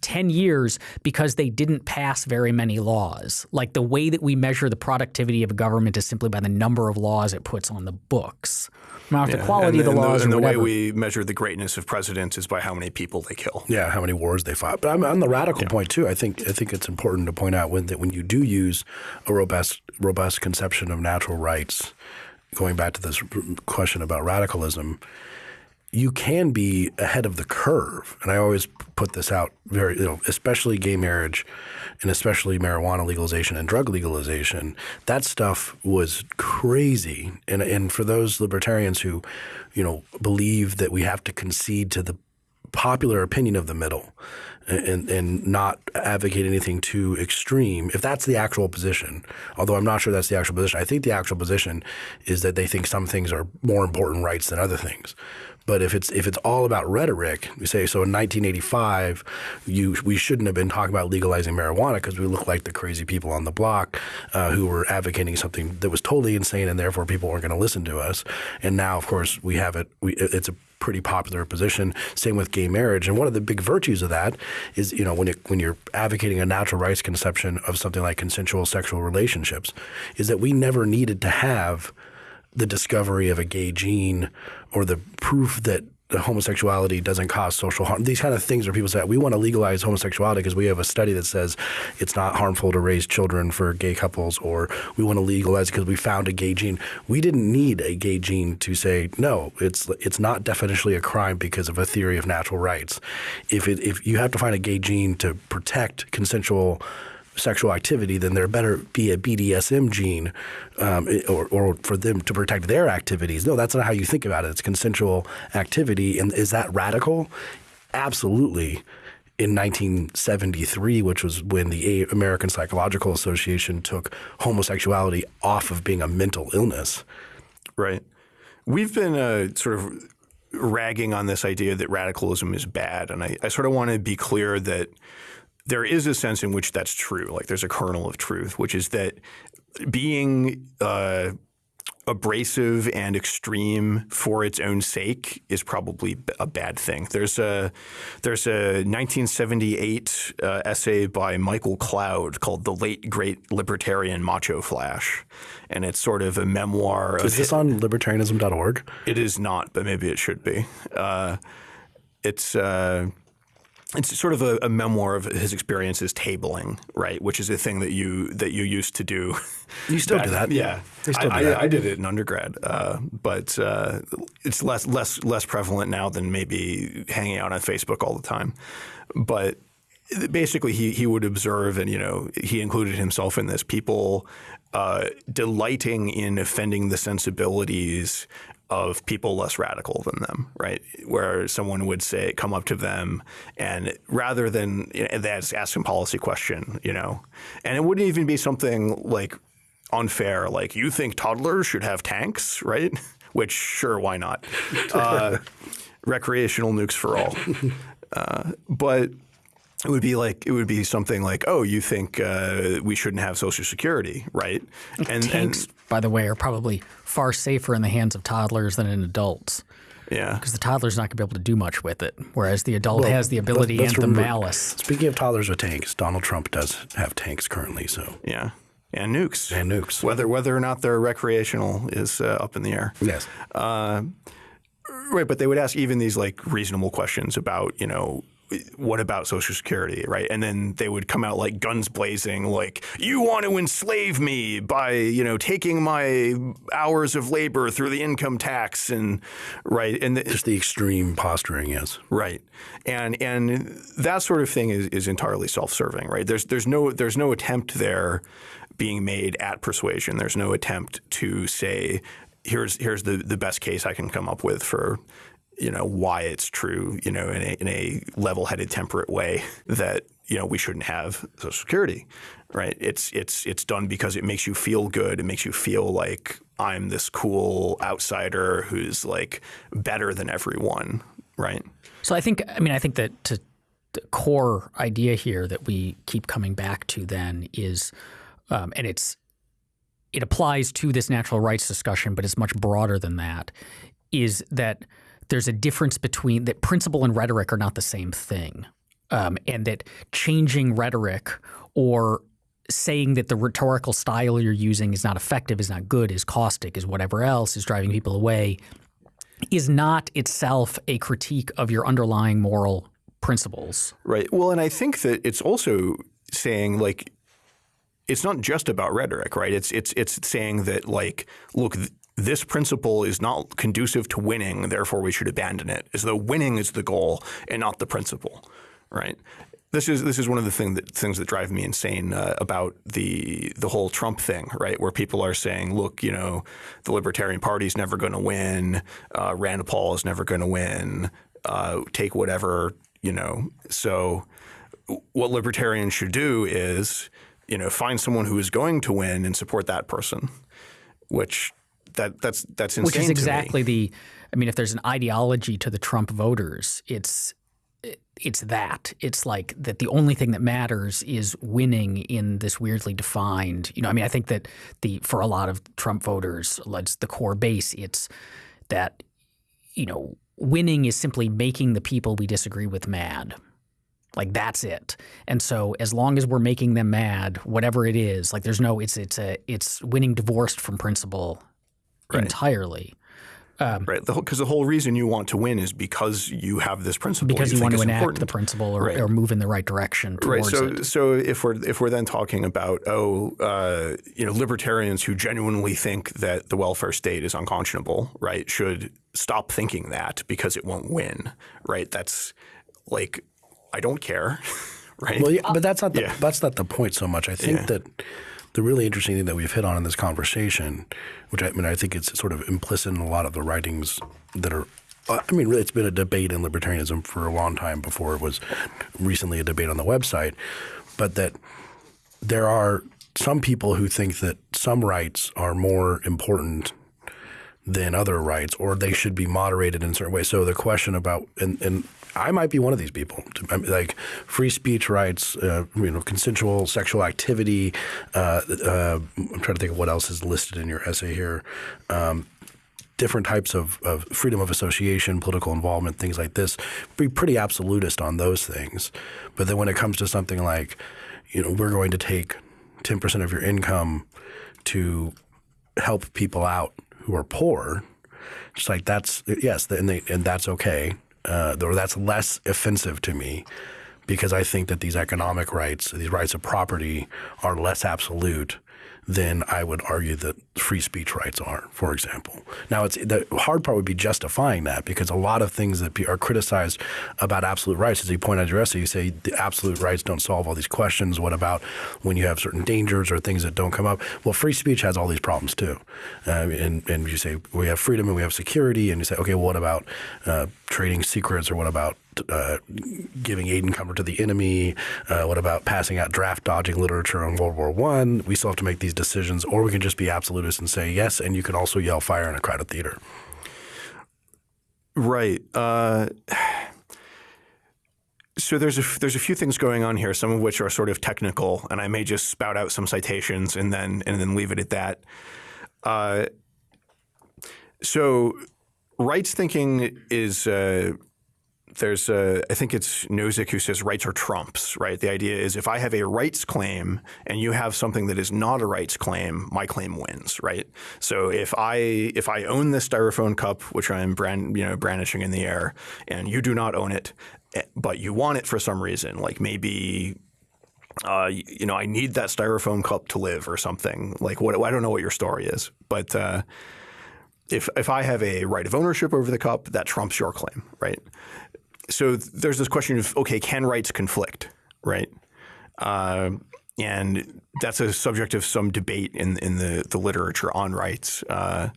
10 years because they didn't pass very many laws. Like the way that we measure the productivity of a government is simply by the number of laws it puts on the books. Not yeah. the quality and, of the laws the, and the way we measure the greatness of presidents is by how many people they kill. Yeah, how many wars they fought. But on the radical yeah. point too, I think I think it's important to point out when that when you do use a robust robust conception of natural rights, going back to this question about radicalism, you can be ahead of the curve. And I always put this out very, you know, especially gay marriage and especially marijuana legalization and drug legalization. That stuff was crazy. And, and for those libertarians who, you know, believe that we have to concede to the popular opinion of the middle and, and not advocate anything too extreme, if that's the actual position, although I'm not sure that's the actual position, I think the actual position is that they think some things are more important rights than other things. But if it's if it's all about rhetoric, we say so in 1985, you we shouldn't have been talking about legalizing marijuana because we look like the crazy people on the block uh, who were advocating something that was totally insane, and therefore people weren't going to listen to us. And now, of course, we have it. We, it's a pretty popular position. Same with gay marriage. And one of the big virtues of that is, you know, when it, when you're advocating a natural rights conception of something like consensual sexual relationships, is that we never needed to have the discovery of a gay gene or the proof that homosexuality doesn't cause social harm. These kind of things where people say we want to legalize homosexuality because we have a study that says it's not harmful to raise children for gay couples, or we want to legalize because we found a gay gene. We didn't need a gay gene to say no. It's it's not definitionally a crime because of a theory of natural rights. If it, if you have to find a gay gene to protect consensual sexual activity, then there better be a BDSM gene um, or, or, for them to protect their activities. No, that's not how you think about it. It's consensual activity. And is that radical? Absolutely. In 1973, which was when the American Psychological Association took homosexuality off of being a mental illness. Right. We've been uh, sort of ragging on this idea that radicalism is bad. And I, I sort of want to be clear that – there is a sense in which that's true. Like there's a kernel of truth, which is that being uh, abrasive and extreme for its own sake is probably a bad thing. There's a there's a 1978 uh, essay by Michael Cloud called "The Late Great Libertarian Macho Flash," and it's sort of a memoir. Is this on libertarianism.org? It is not, but maybe it should be. Uh, it's uh, it's sort of a, a, memoir of his experiences tabling, right? Which is a thing that you that you used to do. You still do that, yeah. I, do that. I, I, did it in undergrad, uh, but uh, it's less less less prevalent now than maybe hanging out on Facebook all the time. But basically, he he would observe, and you know, he included himself in this. People uh, delighting in offending the sensibilities of people less radical than them, right? Where someone would say, come up to them, and rather than you know, ask them policy question, you know, and it wouldn't even be something like unfair, like you think toddlers should have tanks, right? Which sure, why not? Uh, recreational nukes for all, uh, but it would be like it would be something like, oh, you think uh, we shouldn't have Social Security, right? And tanks, and, by the way, are probably far safer in the hands of toddlers than in adults. Yeah, because the toddler's not going to be able to do much with it, whereas the adult well, has the ability and the malice. Speaking of toddlers with tanks, Donald Trump does have tanks currently. So yeah, and nukes and nukes. Whether whether or not they're recreational is uh, up in the air. Yes. Uh, right, but they would ask even these like reasonable questions about you know what about Social Security, right? And then they would come out like guns blazing, like you want to enslave me by you know taking my hours of labor through the income tax and right and the, just the extreme posturing, yes, right, and and that sort of thing is, is entirely self-serving, right? There's there's no there's no attempt there being made at persuasion. There's no attempt to say here's here's the the best case I can come up with for you know why it's true, you know, in a, in a level-headed, temperate way that you know we shouldn't have Social Security, right? It's it's it's done because it makes you feel good. It makes you feel like I'm this cool outsider who's like better than everyone, right? So I think I mean I think that to the core idea here that we keep coming back to then is, um, and it's it applies to this natural rights discussion, but it's much broader than that. Is that there's a difference between that principle and rhetoric are not the same thing, um, and that changing rhetoric or saying that the rhetorical style you're using is not effective, is not good, is caustic, is whatever else is driving people away, is not itself a critique of your underlying moral principles. Right. Well, and I think that it's also saying like it's not just about rhetoric, right? It's it's it's saying that like, look, this principle is not conducive to winning, therefore we should abandon it, as though winning is the goal and not the principle, right? This is this is one of the thing that, things that drive me insane uh, about the the whole Trump thing, right? Where people are saying, "Look, you know, the Libertarian Party is never going to win. Uh, Rand Paul is never going to win. Uh, take whatever, you know." So, what libertarians should do is, you know, find someone who is going to win and support that person, which that that's that's insane. Which is exactly the. I mean, if there's an ideology to the Trump voters, it's it's that. It's like that the only thing that matters is winning in this weirdly defined. You know, I mean, I think that the for a lot of Trump voters, the core base. It's that you know, winning is simply making the people we disagree with mad. Like that's it. And so as long as we're making them mad, whatever it is, like there's no it's it's a it's winning divorced from principle right. entirely. Um, right, because the, the, whole reason you want to win is because you have this principle. Because you, you want to enact important. the principle or, right. or, move in the right direction towards right. So, it. so if we're if we're then talking about oh, uh, you know, libertarians who genuinely think that the welfare state is unconscionable, right, should stop thinking that because it won't win, right? That's like I don't care, right? Well, yeah, but that's not the, yeah. that's not the point so much. I think yeah. that the really interesting thing that we've hit on in this conversation, which I, mean I think it's sort of implicit in a lot of the writings that are uh, I mean, really, it's been a debate in libertarianism for a long time before it was recently a debate on the website, but that there are some people who think that some rights are more important than other rights, or they should be moderated in certain ways. So the question about and I might be one of these people. Like free speech rights, uh, you know, consensual sexual activity. Uh, uh, I'm trying to think of what else is listed in your essay here. Um, different types of, of, freedom of association, political involvement, things like this. Be pretty absolutist on those things. But then when it comes to something like, you know, we're going to take 10% of your income to help people out who are poor. It's like that's yes, and they, and that's okay uh, or that's less offensive to me because I think that these economic rights, these rights of property, are less absolute than I would argue that free speech rights are, for example. Now, it's the hard part would be justifying that because a lot of things that are criticized about absolute rights, as you point out in your essay, you say the absolute rights don't solve all these questions. What about when you have certain dangers or things that don't come up? Well, free speech has all these problems too. Um, and, and you say we have freedom and we have security, and you say, okay, well, what about uh, trading secrets or what about uh, giving aid and comfort to the enemy? Uh, what about passing out draft dodging literature on World War One? We still have to make these decisions, or we can just be absolutists and say yes, and you can also yell fire in a crowded theater. Right. Uh, So there's a there's a few things going on here, some of which are sort of technical, and I may just spout out some citations and then and then leave it at that. Uh, so rights thinking is uh, there's a, I think it's Nozick who says rights are trumps, right? The idea is if I have a rights claim and you have something that is not a rights claim, my claim wins, right? So if I if I own this styrofoam cup, which I'm brand you know brandishing in the air, and you do not own it, eh, but you want it for some reason, like maybe uh, you know, I need that styrofoam cup to live or something. Like what I don't know what your story is, but uh, if if I have a right of ownership over the cup, that trumps your claim, right? So there's this question of okay, can rights conflict, right? Uh, and that's a subject of some debate in in the the literature on rights. Uh,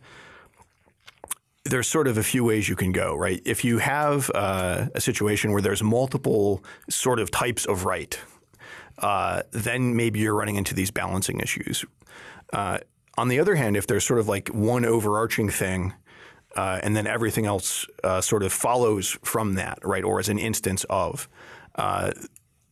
there's sort of a few ways you can go, right? If you have uh, a situation where there's multiple sort of types of right, uh, then maybe you're running into these balancing issues. Uh, on the other hand, if there's sort of like one overarching thing, uh, and then everything else uh, sort of follows from that, right, or as an instance of, uh,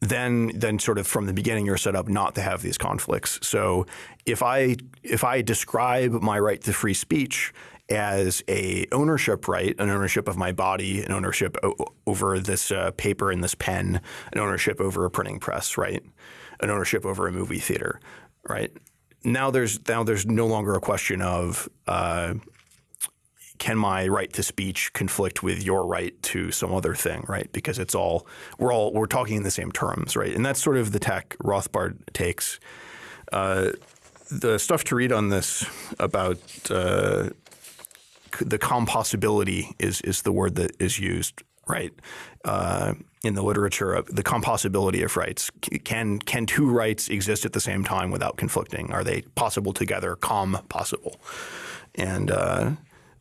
then then sort of from the beginning you're set up not to have these conflicts. So if I if I describe my right to free speech as a ownership right, an ownership of my body, an ownership over this uh, paper and this pen, an ownership over a printing press, right, an ownership over a movie theater, right? Now there's now there's no longer a question of uh, can my right to speech conflict with your right to some other thing, right? Because it's all we're all we're talking in the same terms, right? And that's sort of the tack Rothbard takes. Uh, the stuff to read on this about uh, the compossibility is is the word that is used, right? Uh, in the literature of the compossibility of rights. Can can two rights exist at the same time without conflicting? Are they possible together? Com possible, and.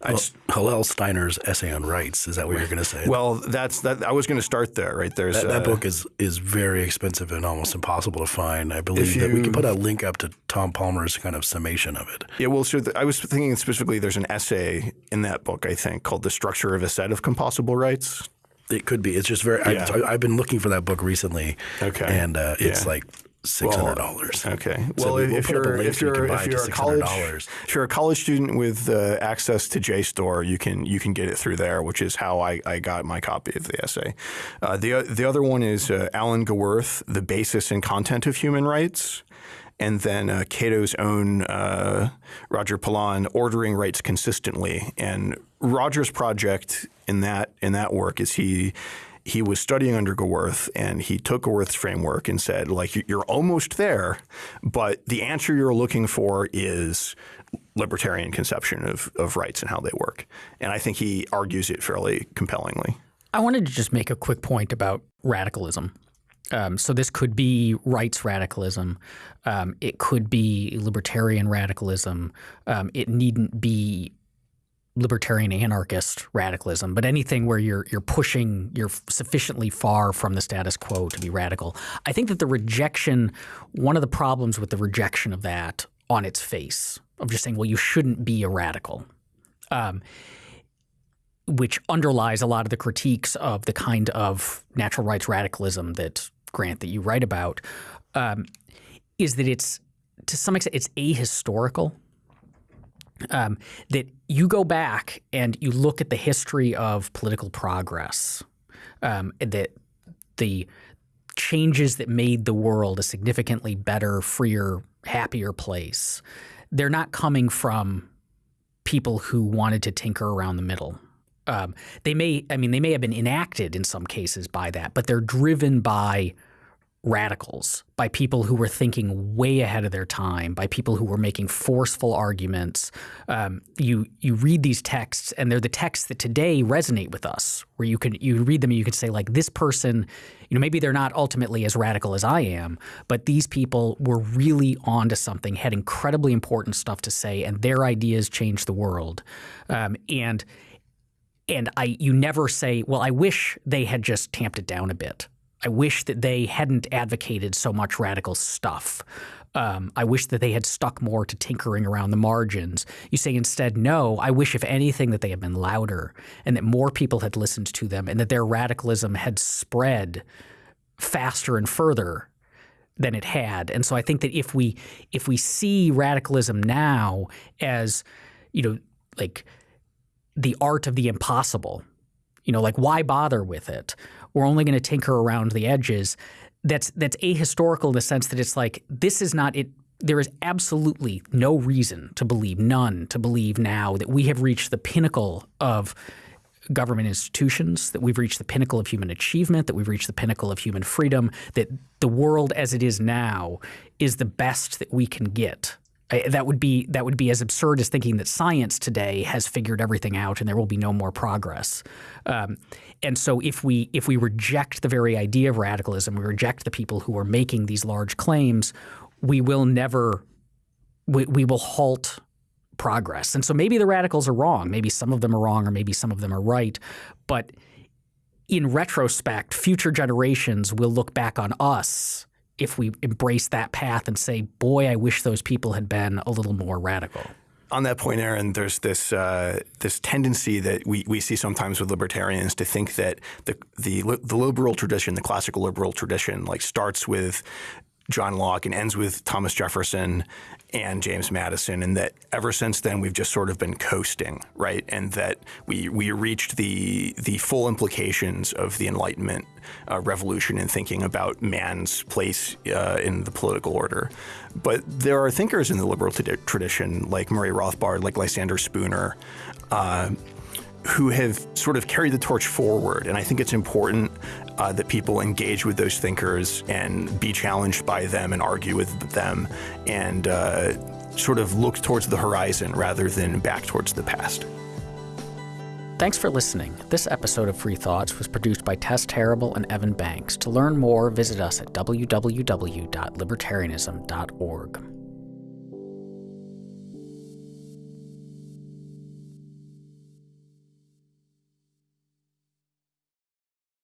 Well, Hillel Steiner's essay on rights. Is that what you're going to say? Well, that's that. I was going to start there. Right there's that, that uh, book is is very expensive and almost impossible to find. I believe you, that we can put a link up to Tom Palmer's kind of summation of it. Yeah, well, so the, I was thinking specifically. There's an essay in that book I think called "The Structure of a Set of Compossible Rights." It could be. It's just very. Yeah. I, have been looking for that book recently. Okay. And uh, it's yeah. like six hundred dollars. Well, okay. So well, we'll if, you're, if you're if you're a college if you're a college student with uh, access to JSTOR, you can you can get it through there, which is how I, I got my copy of the essay. Uh, the the other one is uh, Alan Gewirth, "The Basis and Content of Human Rights." and then uh, Cato's own uh, Roger Pilon ordering rights consistently. And Roger's project in that in that work is he he was studying under Gewirth and he took Gewirth's framework and said like you're almost there, but the answer you're looking for is libertarian conception of, of rights and how they work. And I think he argues it fairly compellingly. I wanted to just make a quick point about radicalism. Um, so this could be rights radicalism. Um, it could be libertarian radicalism. Um, it needn't be libertarian anarchist radicalism, but anything where you're you're pushing you're sufficiently far from the status quo to be radical. I think that the rejection, one of the problems with the rejection of that on its face, of just saying, well, you shouldn't be a radical. Um, which underlies a lot of the critiques of the kind of natural rights radicalism that Grant that you write about, um, is that it's to some extent it's ahistorical. Um, that you go back and you look at the history of political progress, um, that the changes that made the world a significantly better, freer, happier place, they're not coming from people who wanted to tinker around the middle. Um, they may, I mean, they may have been enacted in some cases by that, but they're driven by radicals, by people who were thinking way ahead of their time, by people who were making forceful arguments. Um, you you read these texts, and they're the texts that today resonate with us. Where you can you read them, and you can say like this person, you know, maybe they're not ultimately as radical as I am, but these people were really onto something, had incredibly important stuff to say, and their ideas changed the world. Um, and and I you never say, well, I wish they had just tamped it down a bit I wish that they hadn't advocated so much radical stuff. Um, I wish that they had stuck more to tinkering around the margins. You say instead, no, I wish, if anything, that they had been louder and that more people had listened to them and that their radicalism had spread faster and further than it had. And so I think that if we if we see radicalism now as, you know, like the art of the impossible, you know, like why bother with it? We're only going to tinker around the edges. That's that's ahistorical in the sense that it's like this is not it there is absolutely no reason to believe, none to believe now that we have reached the pinnacle of government institutions, that we've reached the pinnacle of human achievement, that we've reached the pinnacle of human freedom, that the world as it is now is the best that we can get. I, that would be that would be as absurd as thinking that science today has figured everything out and there will be no more progress. Um, and so if we if we reject the very idea of radicalism, we reject the people who are making these large claims, we will never we, we will halt progress. And so maybe the radicals are wrong. Maybe some of them are wrong or maybe some of them are right. But in retrospect, future generations will look back on us if we embrace that path and say, boy, I wish those people had been a little more radical. On that point, Aaron, there's this uh, this tendency that we, we see sometimes with libertarians to think that the, the the liberal tradition, the classical liberal tradition, like starts with John Locke and ends with Thomas Jefferson and James Madison, and that ever since then we've just sort of been coasting, right? And that we we reached the the full implications of the Enlightenment uh, revolution in thinking about man's place uh, in the political order. But there are thinkers in the liberal tradition, like Murray Rothbard, like Lysander Spooner. Uh, who have sort of carried the torch forward. And I think it's important uh, that people engage with those thinkers and be challenged by them and argue with them and uh, sort of look towards the horizon rather than back towards the past. Thanks for listening. This episode of Free Thoughts was produced by Tess Terrible and Evan Banks. To learn more, visit us at www.libertarianism.org.